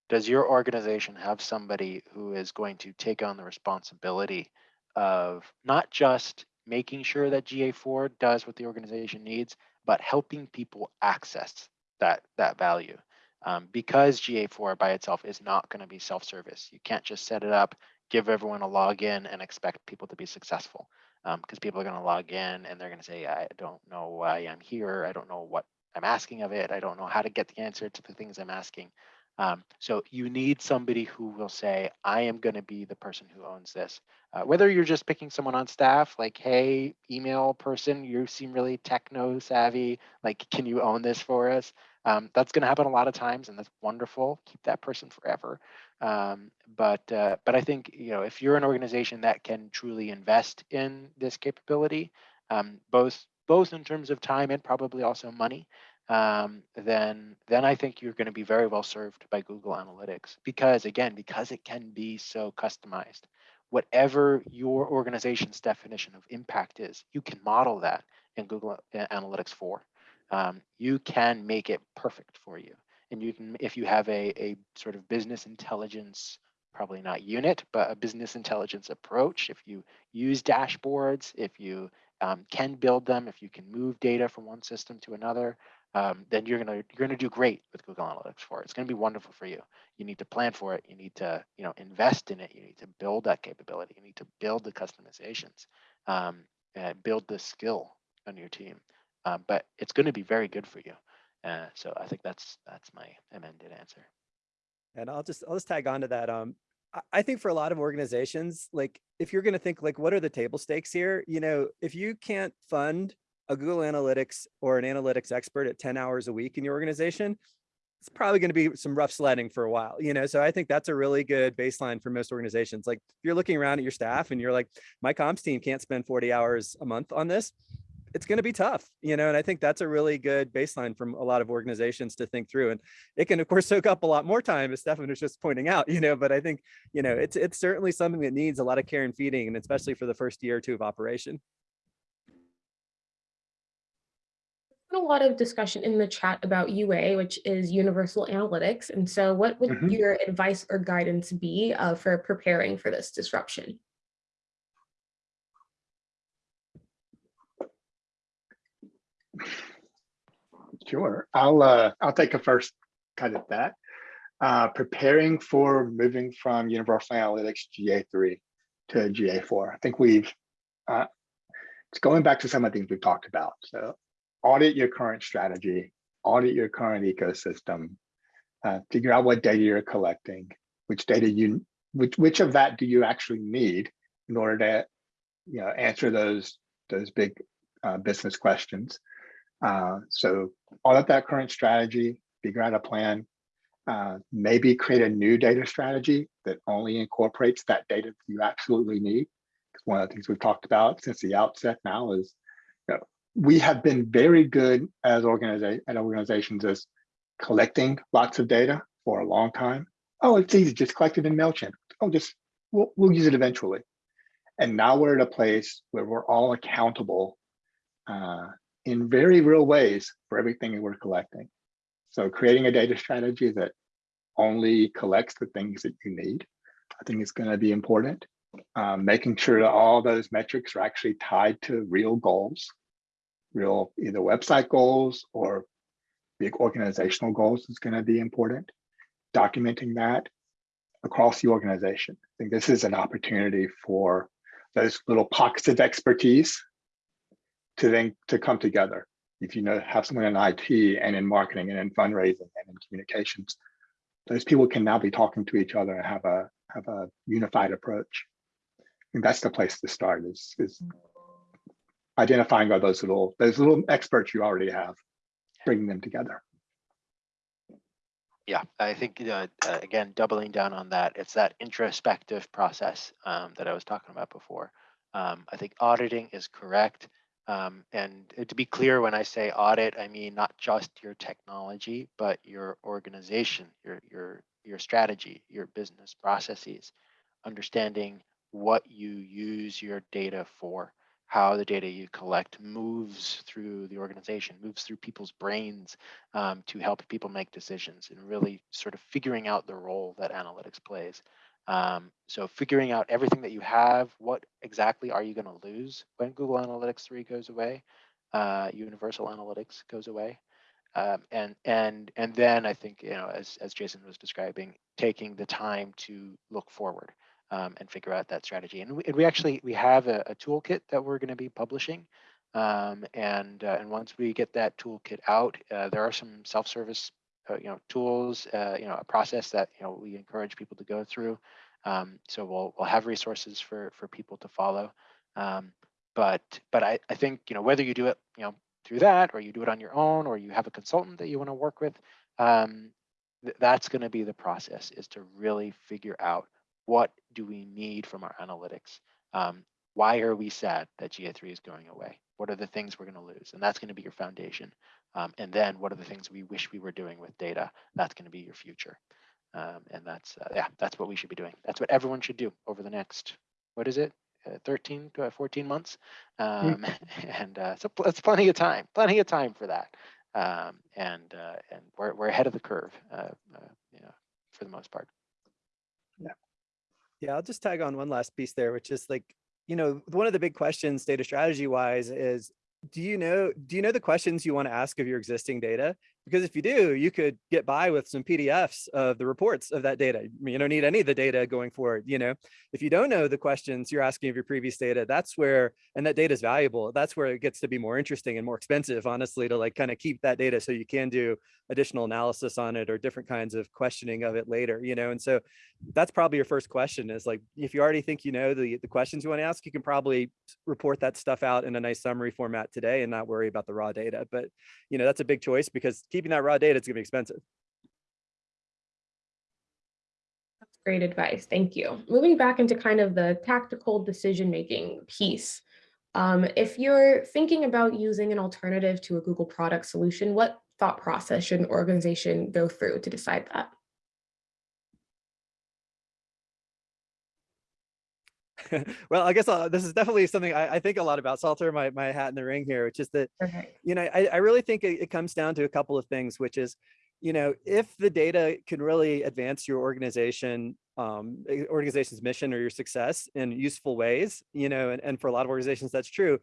Does your organization have somebody who is going to take on the responsibility of not just making sure that GA4 does what the organization needs, but helping people access that, that value? Um, because GA4 by itself is not going to be self-service. You can't just set it up, give everyone a login and expect people to be successful because um, people are going to log in and they're going to say, I don't know why I'm here. I don't know what I'm asking of it. I don't know how to get the answer to the things I'm asking. Um, so you need somebody who will say, I am going to be the person who owns this. Uh, whether you're just picking someone on staff, like, hey, email person, you seem really techno savvy. Like, can you own this for us? Um, that's going to happen a lot of times, and that's wonderful. Keep that person forever. Um, but uh, but I think you know if you're an organization that can truly invest in this capability, um, both both in terms of time and probably also money, um, then then I think you're going to be very well served by Google Analytics because again because it can be so customized. Whatever your organization's definition of impact is, you can model that in Google Analytics 4 um, you can make it perfect for you. And you can, if you have a, a sort of business intelligence, probably not unit, but a business intelligence approach, if you use dashboards, if you um, can build them, if you can move data from one system to another, um, then you're gonna you're gonna do great with Google Analytics 4. It's gonna be wonderful for you. You need to plan for it. You need to you know invest in it. You need to build that capability. You need to build the customizations, um, and build the skill on your team um, but it's going to be very good for you. Uh, so I think that's that's my amended answer. And I'll just I'll just tag on to that. Um, I- think for a lot of organizations, like if you're going to think like, what are the table stakes here? You know, if you can't fund a Google Analytics or an analytics expert at 10 hours a week in your organization, it's probably going to be some rough sledding for a while, you know? So I think that's a really good baseline for most organizations. Like if you're looking around at your staff and you're like, my comms team can't spend 40 hours a month on this, it's going to be tough, you know, and I think that's a really good baseline from a lot of organizations to think through. And it can, of course, soak up a lot more time, as Stefan was just pointing out, you know, but I think, you know, it's it's certainly something that needs a lot of care and feeding, and especially for the first year or two of operation. a lot of discussion in the chat about UA, which is Universal Analytics. And so what would Mhm. your advice or guidance be uh, for preparing for this disruption? Sure, I'll uh, I'll take a first cut at that. Uh, preparing for moving from Universal Analytics GA3 to GA4. I think we've uh, it's going back to some of the things we've talked about. So audit your current strategy, audit your current ecosystem, uh, figure out what data you're collecting, which data you, which, which of that do you actually need in order to, you know, answer those, those big uh, business questions. Uh, so audit that current strategy, figure out a plan, uh, maybe create a new data strategy that only incorporates that data that you absolutely need. Because one of the things we've talked about since the outset now is you know, we have been very good as organiza at organizations as collecting lots of data for a long time. Oh, it's easy, just collect it in MailChimp. Oh, just we'll, we'll use it eventually. And now we're at a place where we're all accountable uh, in very real ways for everything that we're collecting. So creating a data strategy that only collects the things that you need, I think is going to be important. Um, making sure that all those metrics are actually tied to real goals, real either website goals or big organizational goals is going to be important. Documenting that across the organization. I think this is an opportunity for those little pockets of expertise to then to come together. If you know have someone in IT and in marketing and in fundraising and in communications, those people can now be talking to each other and have a have a unified approach. And that's the place to start is is identifying all those little those little experts you already have, bringing them together. Yeah, I think uh, uh, again, doubling down on that, it's that introspective process um, that I was talking about before. Um, I think auditing is correct. Um, and to be clear, when I say audit, I mean not just your technology, but your organization, your your your strategy, your business processes, understanding what you use your data for, how the data you collect moves through the organization, moves through people's brains um, to help people make decisions, and really sort of figuring out the role that analytics plays. Um, so figuring out everything that you have, what exactly are you going to lose when Google Analytics 3 goes away, uh, Universal Analytics goes away. Um, and and and then I think you know as as Jason was describing, taking the time to look forward um, and figure out that strategy. And we, and we actually we have a, a toolkit that we're going to be publishing. Um, and uh, and once we get that toolkit out, uh, there are some self-service you know tools uh, you know a process that you know we encourage people to go through um, so we'll we'll have resources for for people to follow um, but but I, I think you know whether you do it you know through that or you do it on your own or you have a consultant that you want to work with um, th that's going to be the process is to really figure out what do we need from our analytics um, why are we sad that GA3 is going away? What are the things we're going to lose? And that's going to be your foundation. Um, and then what are the things we wish we were doing with data? That's going to be your future. Um, and that's, uh, yeah, that's what we should be doing. That's what everyone should do over the next, what is it? Uh, 13 to 14 months. Um, mm. And uh, so it's plenty of time, plenty of time for that. Um, and uh, and we're, we're ahead of the curve, uh, uh, you know, for the most part. Yeah. Yeah, I'll just tag on one last piece there, which is like, you know, one of the big questions data strategy wise is do you know do you know the questions you want to ask of your existing data because if you do, you could get by with some PDFs of the reports of that data. You don't need any of the data going forward. You know, if you don't know the questions you're asking of your previous data, that's where, and that data is valuable. That's where it gets to be more interesting and more expensive, honestly, to like kind of keep that data so you can do additional analysis on it or different kinds of questioning of it later, you know? And so that's probably your first question is like, if you already think you know the, the questions you want to ask, you can probably report that stuff out in a nice summary format today and not worry about the raw data. But, you know, that's a big choice because keeping that raw data, it's gonna be expensive. That's great advice. Thank you. Moving back into kind of the tactical decision-making piece. Um, if you're thinking about using an alternative to a Google product solution, what thought process should an organization go through to decide that? well, I guess uh, this is definitely something I, I, think a lot about. So I'll throw my, my hat in the ring here, which is that, okay. you know, I, I really think it, it comes down to a couple of things, which is, you know, if the data can really advance your organization, um, organization's mission or your success in useful ways, you know, and, and for a lot of organizations, that's true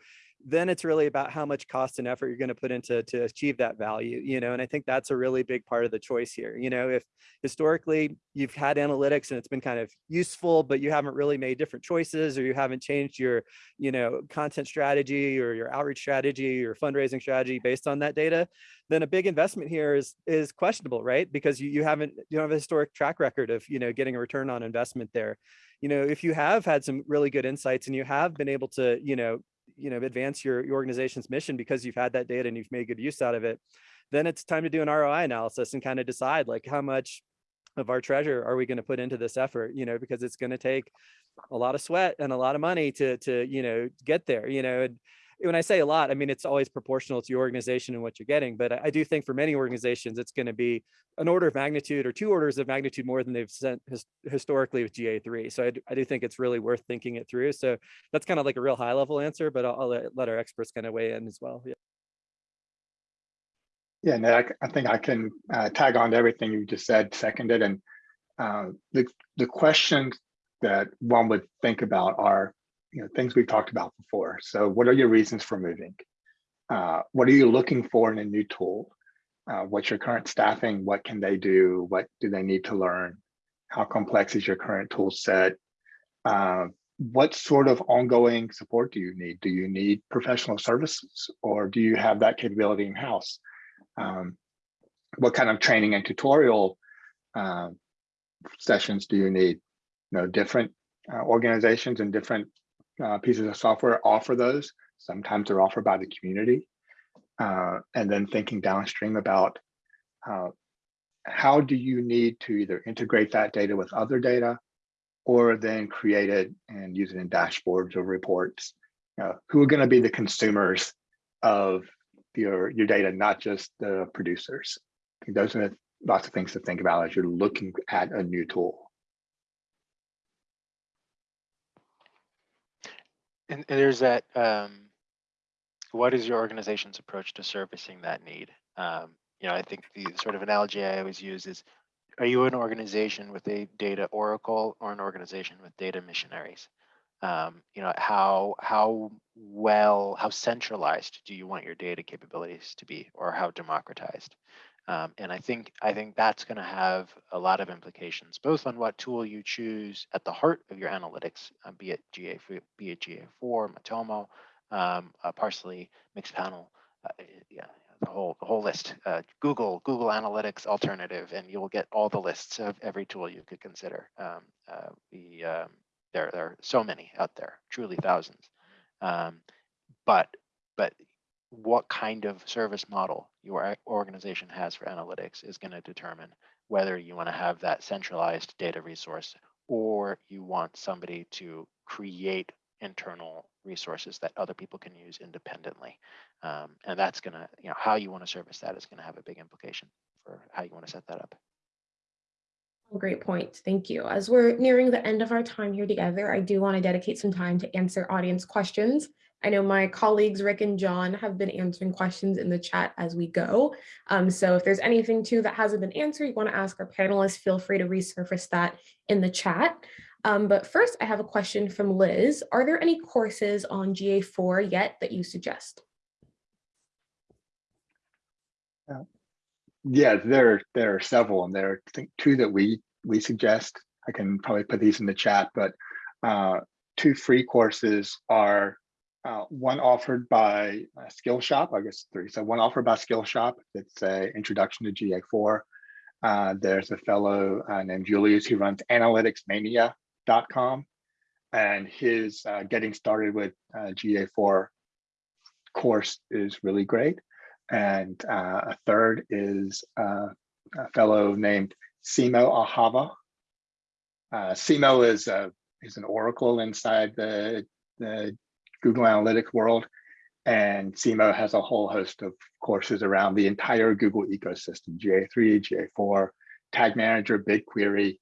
then it's really about how much cost and effort you're going to put into to achieve that value you know and i think that's a really big part of the choice here you know if historically you've had analytics and it's been kind of useful but you haven't really made different choices or you haven't changed your you know content strategy or your outreach strategy or fundraising strategy based on that data then a big investment here is is questionable right? Because you, you haven't you don't have a historic track record of you know getting a return on investment there. You know if you have had some really good insights and you have been able to you know you know advance your, your organization's mission because you've had that data and you've made good use out of it then it's time to do an roi analysis and kind of decide like how much of our treasure are we going to put into this effort you know because it's going to take a lot of sweat and a lot of money to to you know get there you know and when I say a lot, I mean, it's always proportional to your organization and what you're getting. But I do think for many organizations, it's going to be an order of magnitude or two orders of magnitude more than they've sent his, historically with GA3. So I, do- I do think it's really worth thinking it through. So that's kind of like a real high level answer, but I'll, I'll let, our experts kind of weigh in as well. Yeah. Yeah, I, I think I can uh, tag on to everything you just said, seconded, and uh, the the questions that one would think about are, you know, things we've talked about before. So, what are your reasons for moving? Uh, what are you looking for in a new tool? Uh, what's your current staffing? What can they do? What do they need to learn? How complex is your current tool set? Uh, what sort of ongoing support do you need? Do you need professional services, or do you have that capability in house? um, what kind of training and tutorial um, sessions do you need? You know, different uh, organizations and different uh, pieces of software offer those. Sometimes they're offered by the community. Uh, and then thinking downstream about uh, how do you need to either integrate that data with other data or then create it and use it in dashboards or reports. Uh, who are going to be the consumers of your your data, not just the producers. Those are lots of things to think about as you're looking at a new tool. And, and there's that, um, what is your organization's approach to servicing that need? Um, you know, I think the sort of analogy I always use is, are you an organization with a data oracle or an organization with data missionaries? Um, you know, how how well, how centralized do you want your data capabilities to be, or how democratized? Um, and I think I think that's going to have a lot of implications, both on what tool you choose at the heart of your analytics, uh, be it GA, be it GA4, Matomo, um, uh, Parse.ly, Mixpanel, uh, yeah, the whole the whole list. Uh, Google Google Analytics alternative, and you will get all the lists of every tool you could consider. Um, uh, um, there there are so many out there, truly thousands. Um, but but what kind of service model your organization has for analytics is going to determine whether you want to have that centralized data resource or you want somebody to create internal resources that other people can use independently. Um, and that's going to, you know, how you want to service that is going to have a big implication for how you want to set that up. Great point. Thank you. As we're nearing the end of our time here together, I do want to dedicate some time to answer audience questions. I know my colleagues Rick and John have been answering questions in the chat as we go. Um, so if there's anything too that hasn't been answered, you want to ask our panelists, feel free to resurface that in the chat. Um, but first, I have a question from Liz. Are there any courses on GA4 yet that you suggest? Yeah, there there are several, and there are think two that we we suggest. I can probably put these in the chat, but uh, two free courses are uh, one offered by Skillshop. I guess three. So one offered by Skillshop. It's a introduction to GA4. Uh, there's a fellow uh, named Julius who runs analyticsmania.com, and his uh, getting started with uh, GA4 course is really great. And a third is a fellow named Simo Ahava. Uh, Simo is a is an oracle inside the the Google Analytics world, and Simo has a whole host of courses around the entire Google ecosystem: GA3, GA4, Tag Manager, BigQuery,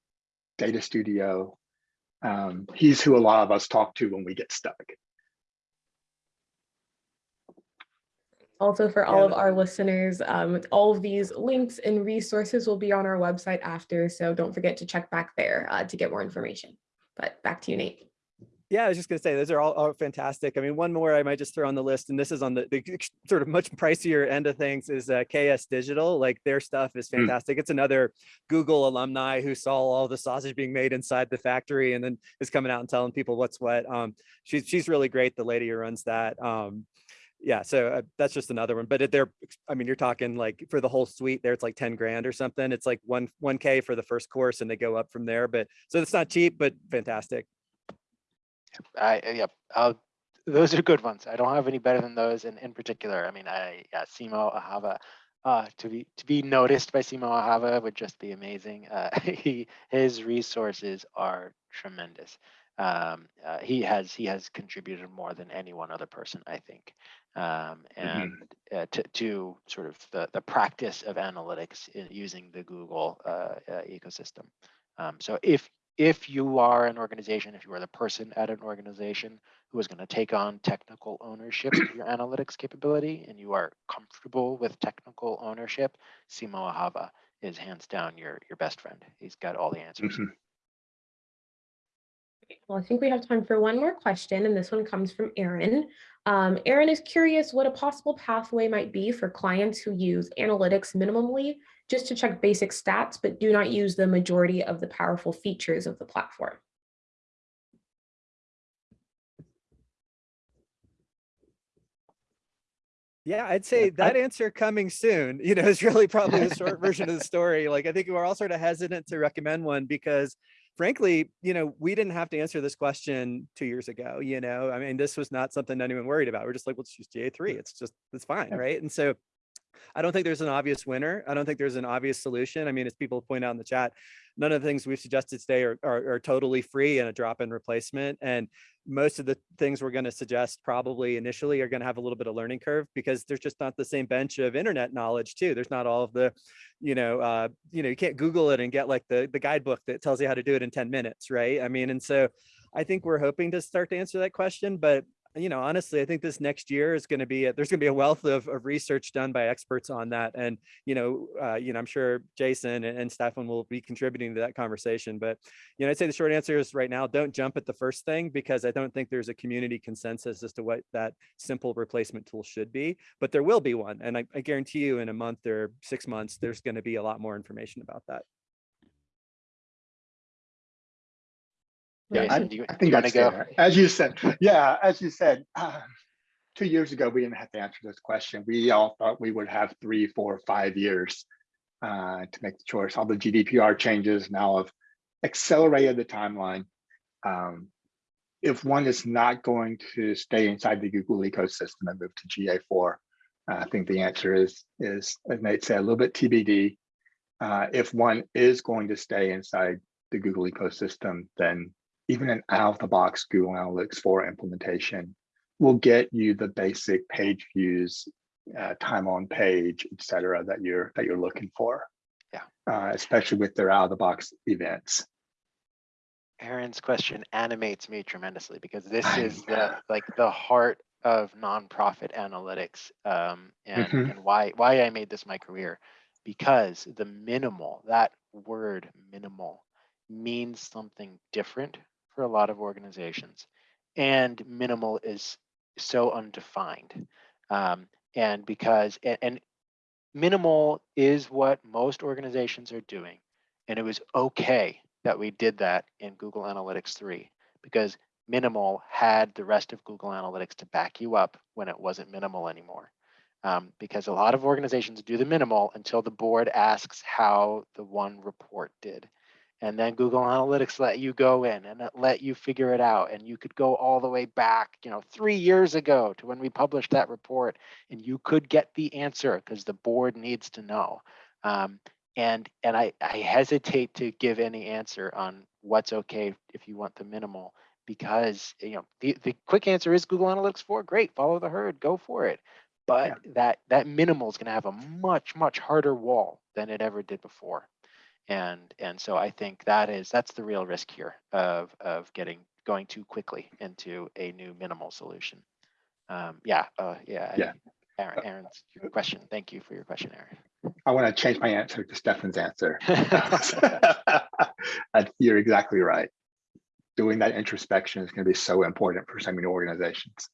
Data Studio. Um, he's who a lot of us talk to when we get stuck. Also for all Yeah, of our listeners, um, all of these links and resources will be on our website after, so don't forget to check back there uh, to get more information. But back to you, Nate. Yeah, I was just gonna say, those are all, all fantastic. I mean, one more I might just throw on the list, and this is on the, the sort of much pricier end of things is uh, KS Digital. Like their stuff is Mm. fantastic. It's another Google alumni who saw all the sausage being made inside the factory and then is coming out and telling people what's what. Um, she's she's really great. The lady who runs that. Um, yeah, so uh, that's just another one. But they're, I mean, you're talking like for the whole suite there, it's like 10 grand or something. It's like one, 1K for the first course and they go up from there. But so it's not cheap, but fantastic. I, uh, yep, I'll, those are good ones. I don't have any better than those in, in particular. I mean, I, yeah, Simo Ahava, uh, to be, to be noticed by Simo Ahava would just be amazing. Uh, he, his resources are tremendous. Um, uh, he has, he has contributed more than any one other person, I think. Um, and uh, to, to sort of the, the practice of analytics in using the Google uh, uh, ecosystem. Um, so if if you are an organization, if you are the person at an organization who is going to take on technical ownership of your analytics capability and you are comfortable with technical ownership, Simo Ahava is hands down your, your best friend. He's got all the answers. Mhm. Well, I think we have time for one more question, and this one comes from Aaron. Um, Aaron is curious what a possible pathway might be for clients who use analytics minimally just to check basic stats, but do not use the majority of the powerful features of the platform. Yeah, I'd say that answer coming soon, you know, is really probably the short version of the story. Like, I think we're all sort of hesitant to recommend one because frankly, you know, we didn't have to answer this question two years ago, you know, I mean, this was not something anyone worried about. We're just like, let's choose GA3. It's just, it's fine, right? And so I don't think there's an obvious winner. I don't think there's an obvious solution. I mean, as people point out in the chat, none of the things we've suggested today are, are, are totally free and a drop-in replacement. And most of the things we're going to suggest probably initially are going to have a little bit of learning curve because there's just not the same bench of internet knowledge too. There's not all of the, you know, uh, you know, you can't Google it and get like the the guidebook that tells you how to do it in 10 minutes, right? I mean, and so I think we're hoping to start to answer that question, but you know, honestly, I think this next year is going to be, a, there's going to be a wealth of, of research done by experts on that. And, you know, uh, you know, I'm sure Jason and, and Stefan will be contributing to that conversation. But, you know, I'd say the short answer is right now, don't jump at the first thing because I don't think there's a community consensus as to what that simple replacement tool should be, but there will be one. And I, I guarantee you in a month or six months, there's going to be a lot more information about that. Yeah, Jason, I, do you, I do think you want to that's go? fair. As you said, yeah, as you said, um, two years ago, we didn't have to answer this question. We all thought we would have three, four, five years uh, to make the choice. All the GDPR changes now have accelerated the timeline. Um, if one is not going to stay inside the Google ecosystem and move to GA4, uh, I think the answer is, is as Nate said, a little bit TBD. Uh, if one is going to stay inside the Google ecosystem, then even an out-of-the-box Google Analytics 4 implementation will get you the basic page views, uh, time on page, et cetera, that you're that you're looking for. Yeah. Uh, especially with their out-of-the-box events. Aaron's question animates me tremendously because this is the like the heart of nonprofit analytics um, and, Mhm. and why why I made this my career because the minimal that word minimal means something different for a lot of organizations and minimal is so undefined um, and because and, and minimal is what most organizations are doing and it was okay that we did that in Google Analytics 3 because minimal had the rest of Google Analytics to back you up when it wasn't minimal anymore. Um, because a lot of organizations do the minimal until the board asks how the one report did. And then Google Analytics let you go in and it let you figure it out. And you could go all the way back, you know, three years ago to when we published that report and you could get the answer because the board needs to know. Um, and and I, I hesitate to give any answer on what's okay if you want the minimal because you know the, the quick answer is Google Analytics 4 great follow the herd go for it but that that minimal is going to have a much much harder wall than it ever did before and and so I think that is that's the real risk here of of getting going too quickly into a new minimal solution um, yeah uh, yeah Yeah. Aaron, Aaron's your question thank you for your question Aaron I want to change my answer to Stefan's answer. Uh, You're exactly right. doing that introspection is going to be so important for so many organizations.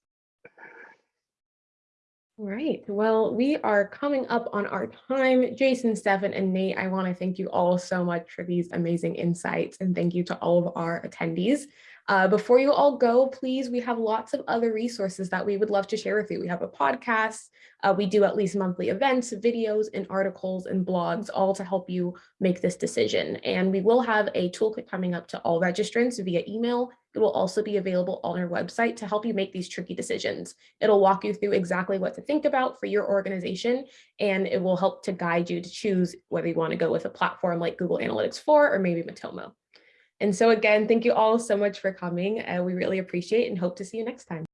All right, well, we are coming up on our time. Jason, Stefan, and Nate, I want to thank you all so much for these amazing insights and thank you to all of our attendees. Uh, before you all go, please, we have lots of other resources that we would love to share with you. We have a podcast, uh, we do at least monthly events, videos, and articles and blogs, all to help you make this decision. And we will have a toolkit coming up to all registrants via email. It will also be available on our website to help you make these tricky decisions. It'll walk you through exactly what to think about for your organization, and it will help to guide you to choose whether you want to go with a platform like Google Analytics 4 or maybe Matomo. And so again, thank you all so much for coming. Uh, we really appreciate and hope to see you next time.